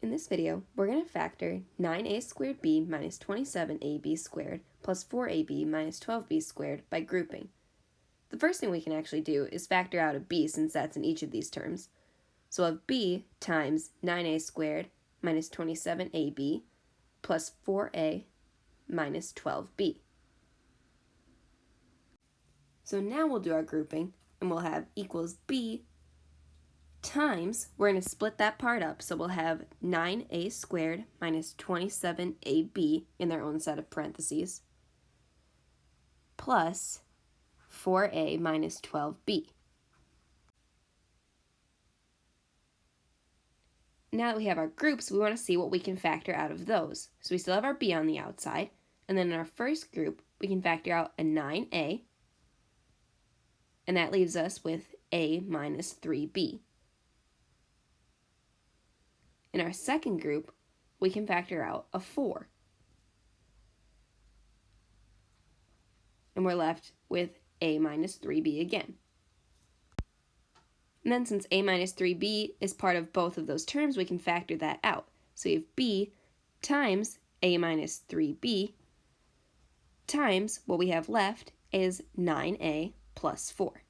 In this video, we're going to factor 9a squared b minus 27ab squared plus 4ab minus 12b squared by grouping. The first thing we can actually do is factor out a b since that's in each of these terms. So we'll have b times 9a squared minus 27ab plus 4a minus 12b. So now we'll do our grouping and we'll have equals b times, we're going to split that part up, so we'll have 9a squared minus 27ab in their own set of parentheses, plus 4a minus 12b. Now that we have our groups, we want to see what we can factor out of those. So we still have our b on the outside, and then in our first group, we can factor out a 9a, and that leaves us with a minus 3b. In our second group, we can factor out a 4. And we're left with a minus 3b again. And then since a minus 3b is part of both of those terms, we can factor that out. So we have b times a minus 3b times what we have left is 9a plus 4.